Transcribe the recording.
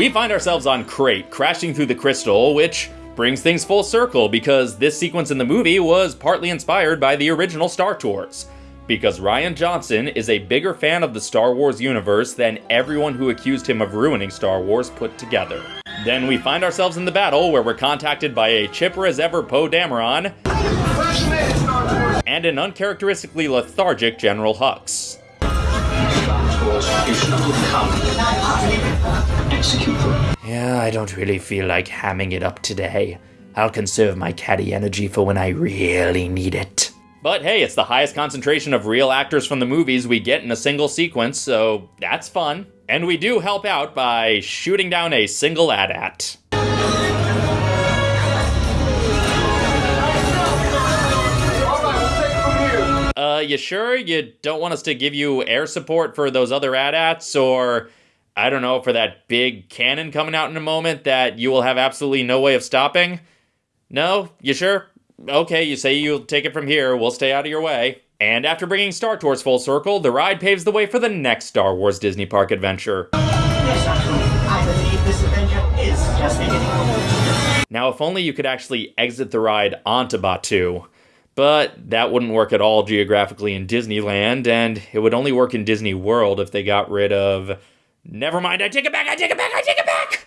We find ourselves on Crait, crashing through the crystal, which brings things full circle because this sequence in the movie was partly inspired by the original Star Tours. Because Rian Johnson is a bigger fan of the Star Wars universe than everyone who accused him of ruining Star Wars put together. Then we find ourselves in the battle where we're contacted by a chipper as ever Poe Dameron and an uncharacteristically lethargic General Hux. Yeah, I don't really feel like hamming it up today. I'll conserve my catty energy for when I really need it. But hey, it's the highest concentration of real actors from the movies we get in a single sequence, so that's fun. And we do help out by shooting down a single AT-AT. Uh, you sure you don't want us to give you air support for those other AT-ATs, or I don't know, for that big cannon coming out in a moment that you will have absolutely no way of stopping? No? You sure? Okay, you say you'll take it from here, we'll stay out of your way. And after bringing Star Tours full circle, the ride paves the way for the next Star Wars Disney Park adventure. Now, if only you could actually exit the ride onto Batuu. But that wouldn't work at all geographically in Disneyland, and it would only work in Disney World if they got rid of. Never mind, I take it back, I take it back, I take it back!